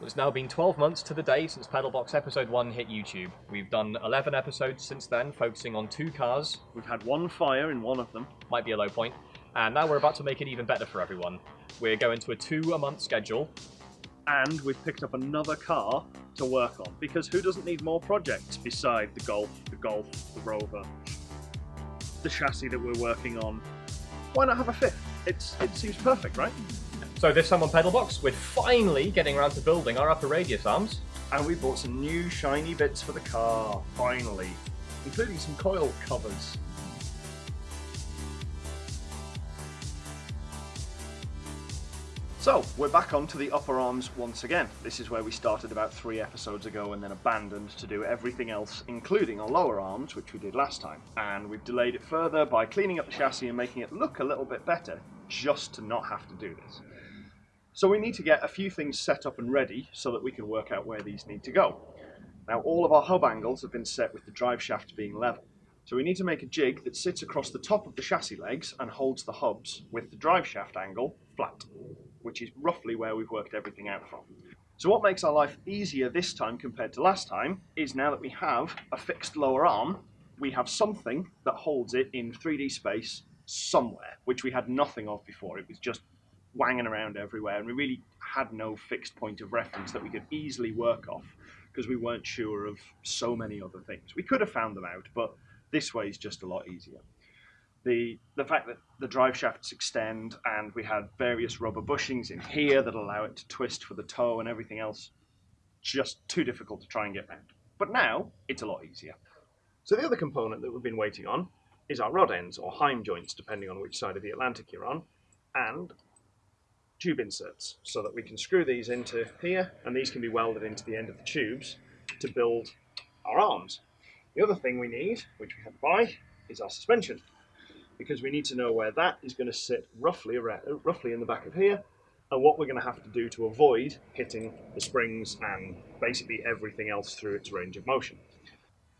It's now been 12 months to the day since Pedalbox Episode 1 hit YouTube. We've done 11 episodes since then, focusing on two cars, We've had one fire in one of them. might be a low point, and now we're about to make it even better for everyone. We're going to a two a month schedule, and we've picked up another car to work on because who doesn't need more projects beside the Golf, the Golf, the Rover, the chassis that we're working on? Why not have a fifth? It's it seems perfect, right? So this time on Pedalbox, we're finally getting around to building our upper radius arms. And we bought some new shiny bits for the car, finally, including some coil covers. So, we're back onto the upper arms once again. This is where we started about three episodes ago and then abandoned to do everything else, including our lower arms, which we did last time. And we've delayed it further by cleaning up the chassis and making it look a little bit better, just to not have to do this. So we need to get a few things set up and ready so that we can work out where these need to go. Now all of our hub angles have been set with the drive shaft being level. So we need to make a jig that sits across the top of the chassis legs and holds the hubs with the drive shaft angle flat, which is roughly where we've worked everything out from. So what makes our life easier this time compared to last time is now that we have a fixed lower arm, we have something that holds it in 3D space somewhere, which we had nothing of before. It was just wanging around everywhere, and we really had no fixed point of reference that we could easily work off because we weren't sure of so many other things. We could have found them out, but this way is just a lot easier. The, the fact that the drive shafts extend and we had various rubber bushings in here that allow it to twist for the toe and everything else, just too difficult to try and get round. But now, it's a lot easier. So the other component that we've been waiting on is our rod ends, or Heim joints, depending on which side of the Atlantic you're on, and tube inserts, so that we can screw these into here, and these can be welded into the end of the tubes to build our arms. The other thing we need, which we have to buy, is our suspension, because we need to know where that is going to sit roughly around, uh, roughly in the back of here, and what we're going to have to do to avoid hitting the springs and basically everything else through its range of motion.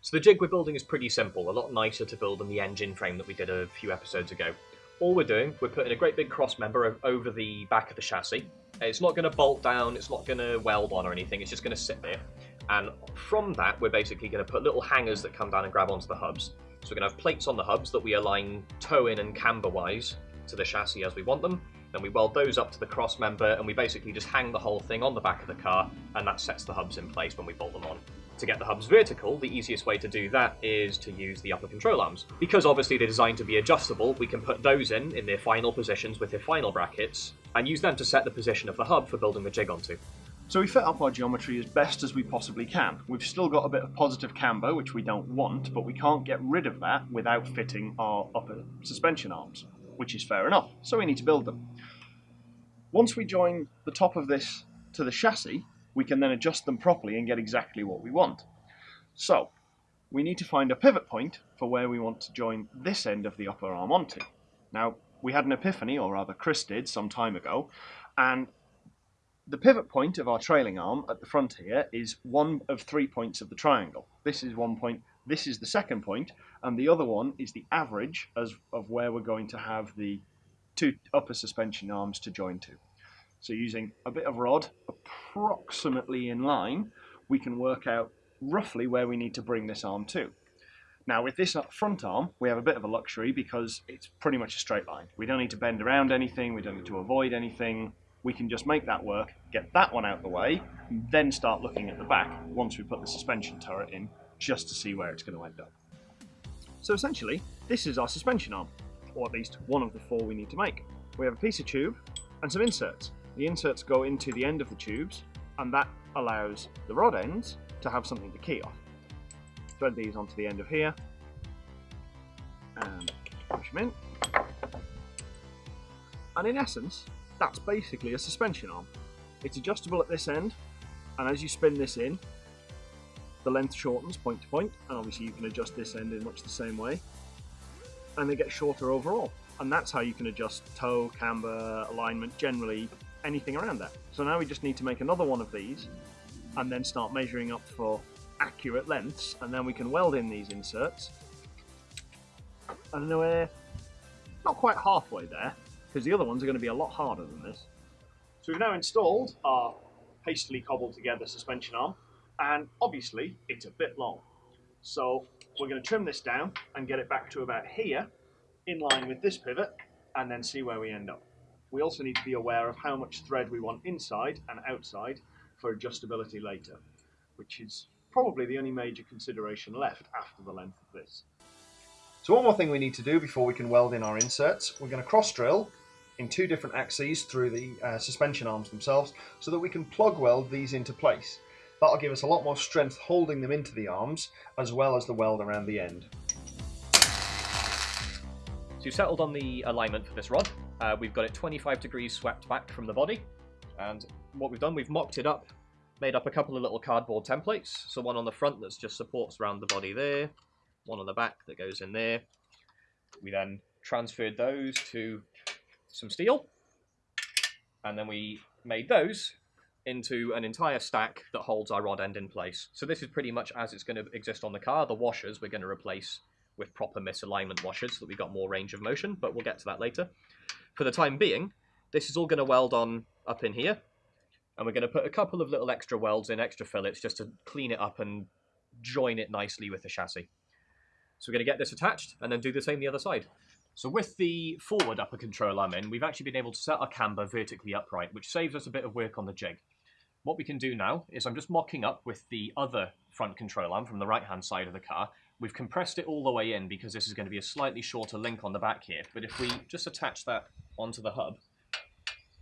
So the jig we're building is pretty simple, a lot nicer to build than the engine frame that we did a few episodes ago. All we're doing, we're putting a great big cross member over the back of the chassis. It's not going to bolt down, it's not going to weld on or anything, it's just going to sit there. And from that, we're basically going to put little hangers that come down and grab onto the hubs. So we're going to have plates on the hubs that we align toe in and camber wise to the chassis as we want them. Then we weld those up to the cross member and we basically just hang the whole thing on the back of the car and that sets the hubs in place when we bolt them on. To get the hubs vertical, the easiest way to do that is to use the upper control arms. Because obviously they're designed to be adjustable, we can put those in in their final positions with their final brackets and use them to set the position of the hub for building the jig onto. So we fit up our geometry as best as we possibly can. We've still got a bit of positive camber, which we don't want, but we can't get rid of that without fitting our upper suspension arms, which is fair enough, so we need to build them. Once we join the top of this to the chassis, we can then adjust them properly and get exactly what we want. So, we need to find a pivot point for where we want to join this end of the upper arm onto. Now, we had an epiphany, or rather Chris did, some time ago, and the pivot point of our trailing arm at the front here is one of three points of the triangle. This is one point, this is the second point, and the other one is the average as of where we're going to have the two upper suspension arms to join to. So using a bit of rod approximately in line, we can work out roughly where we need to bring this arm to. Now with this front arm, we have a bit of a luxury because it's pretty much a straight line. We don't need to bend around anything, we don't need to avoid anything. We can just make that work, get that one out the way, and then start looking at the back once we put the suspension turret in, just to see where it's going to end up. So essentially, this is our suspension arm, or at least one of the four we need to make. We have a piece of tube and some inserts. The inserts go into the end of the tubes, and that allows the rod ends to have something to key off. Thread these onto the end of here, and push them in. And in essence, that's basically a suspension arm. It's adjustable at this end, and as you spin this in, the length shortens point to point, and obviously you can adjust this end in much the same way, and they get shorter overall. And that's how you can adjust toe, camber, alignment, generally anything around that. So now we just need to make another one of these, and then start measuring up for accurate lengths, and then we can weld in these inserts. And we're not quite halfway there, because the other ones are going to be a lot harder than this. So we've now installed our hastily cobbled together suspension arm, and obviously it's a bit long. So we're going to trim this down and get it back to about here, in line with this pivot, and then see where we end up. We also need to be aware of how much thread we want inside and outside for adjustability later, which is probably the only major consideration left after the length of this. So one more thing we need to do before we can weld in our inserts, we're going to cross drill in two different axes through the uh, suspension arms themselves so that we can plug weld these into place. That'll give us a lot more strength holding them into the arms as well as the weld around the end. So you've settled on the alignment for this rod. Uh, we've got it 25 degrees swept back from the body. And what we've done, we've mocked it up, made up a couple of little cardboard templates. So one on the front that just supports around the body there, one on the back that goes in there. We then transferred those to some steel, and then we made those into an entire stack that holds our rod end in place. So this is pretty much as it's going to exist on the car. The washers we're going to replace with proper misalignment washers so that we've got more range of motion, but we'll get to that later. For the time being, this is all going to weld on up in here, and we're going to put a couple of little extra welds in, extra fillets, just to clean it up and join it nicely with the chassis. So we're going to get this attached and then do the same the other side. So with the forward upper control arm in, we've actually been able to set our camber vertically upright, which saves us a bit of work on the jig. What we can do now is I'm just mocking up with the other front control arm from the right-hand side of the car. We've compressed it all the way in because this is going to be a slightly shorter link on the back here. But if we just attach that onto the hub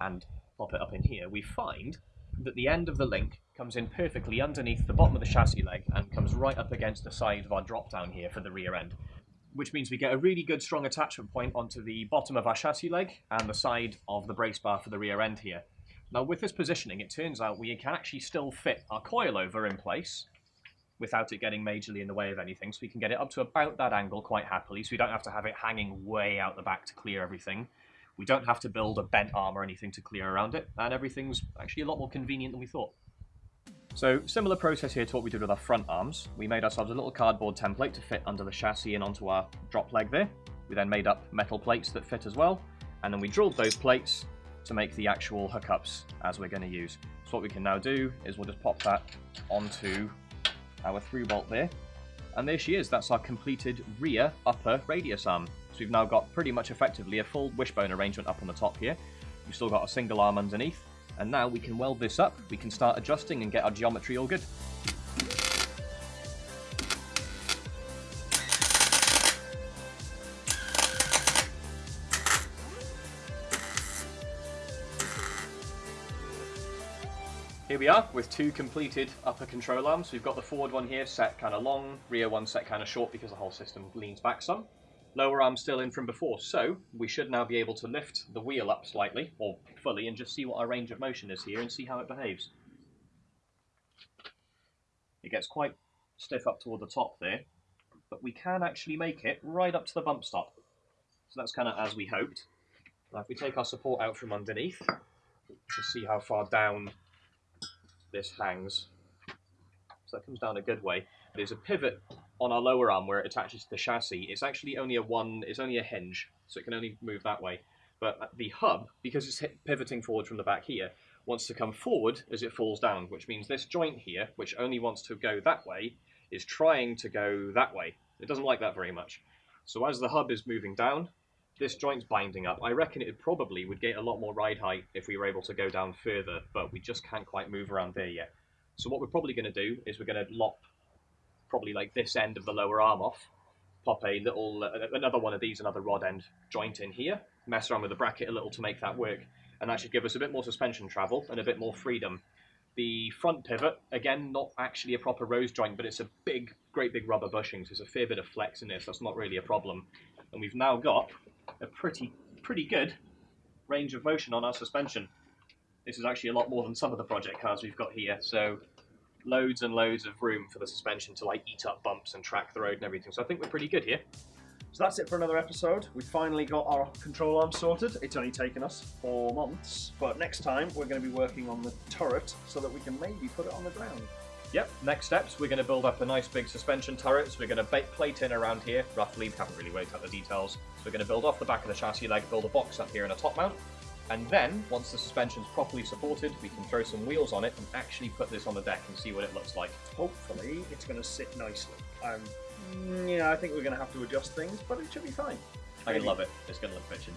and pop it up in here, we find that the end of the link comes in perfectly underneath the bottom of the chassis leg and comes right up against the side of our drop down here for the rear end which means we get a really good strong attachment point onto the bottom of our chassis leg and the side of the brace bar for the rear end here. Now with this positioning, it turns out we can actually still fit our coilover in place without it getting majorly in the way of anything, so we can get it up to about that angle quite happily, so we don't have to have it hanging way out the back to clear everything. We don't have to build a bent arm or anything to clear around it, and everything's actually a lot more convenient than we thought. So similar process here to what we did with our front arms. We made ourselves a little cardboard template to fit under the chassis and onto our drop leg there. We then made up metal plates that fit as well, and then we drilled those plates to make the actual hookups as we're going to use. So what we can now do is we'll just pop that onto our through bolt there. And there she is, that's our completed rear upper radius arm. So we've now got pretty much effectively a full wishbone arrangement up on the top here. We've still got a single arm underneath, and now we can weld this up, we can start adjusting and get our geometry all good. Here we are with two completed upper control arms. We've got the forward one here set kind of long, rear one set kind of short because the whole system leans back some lower arm still in from before. So we should now be able to lift the wheel up slightly, or fully, and just see what our range of motion is here and see how it behaves. It gets quite stiff up toward the top there, but we can actually make it right up to the bump stop. So that's kind of as we hoped. Now if we take our support out from underneath, to see how far down this hangs. So that comes down a good way. There's a pivot on our lower arm where it attaches to the chassis, it's actually only a one, it's only a hinge, so it can only move that way. But the hub, because it's pivoting forward from the back here, wants to come forward as it falls down, which means this joint here, which only wants to go that way, is trying to go that way. It doesn't like that very much. So as the hub is moving down, this joint's binding up. I reckon it probably would get a lot more ride height if we were able to go down further, but we just can't quite move around there yet. So what we're probably going to do is we're going to lop probably like this end of the lower arm off, pop a little, uh, another one of these, another rod end joint in here, mess around with the bracket a little to make that work, and that should give us a bit more suspension travel and a bit more freedom. The front pivot, again, not actually a proper rose joint, but it's a big, great big rubber bushing, so there's a fair bit of flex in this, that's not really a problem. And we've now got a pretty, pretty good range of motion on our suspension. This is actually a lot more than some of the project cars we've got here, so loads and loads of room for the suspension to like eat up bumps and track the road and everything. So I think we're pretty good here. So that's it for another episode. We finally got our control arm sorted. It's only taken us four months, but next time we're going to be working on the turret so that we can maybe put it on the ground. Yep, next steps, we're going to build up a nice big suspension turret. So we're going to plate in around here, roughly. We haven't really worked out the details. So we're going to build off the back of the chassis leg, build a box up here and a top mount. And then, once the suspension's properly supported, we can throw some wheels on it and actually put this on the deck and see what it looks like. Hopefully, it's going to sit nicely. Um, yeah, I think we're going to have to adjust things, but it should be fine. I love it. It's going to look bitchin'.